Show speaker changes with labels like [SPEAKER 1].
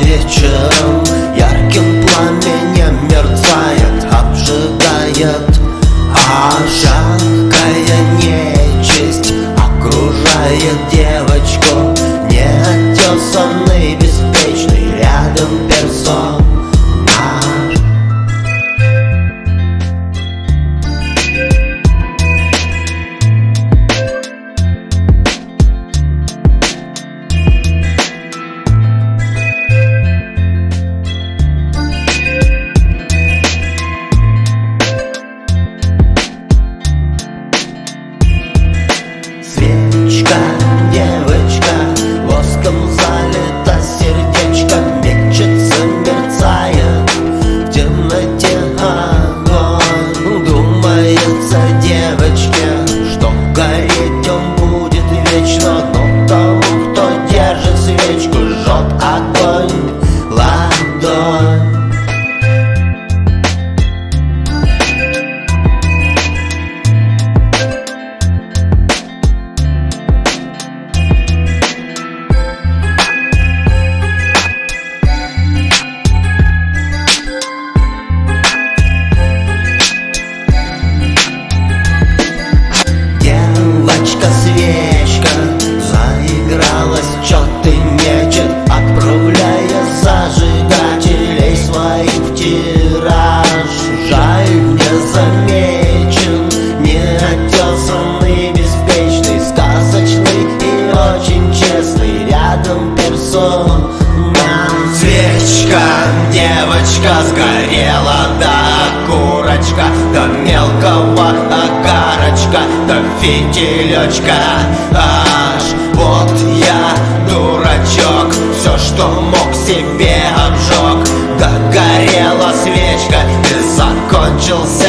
[SPEAKER 1] de thought I'd you девочка Сгорела да курочка До мелкого окарочка да фитилечка. Аж вот я дурачок Все, что мог себе обжег. Догорела свечка И закончился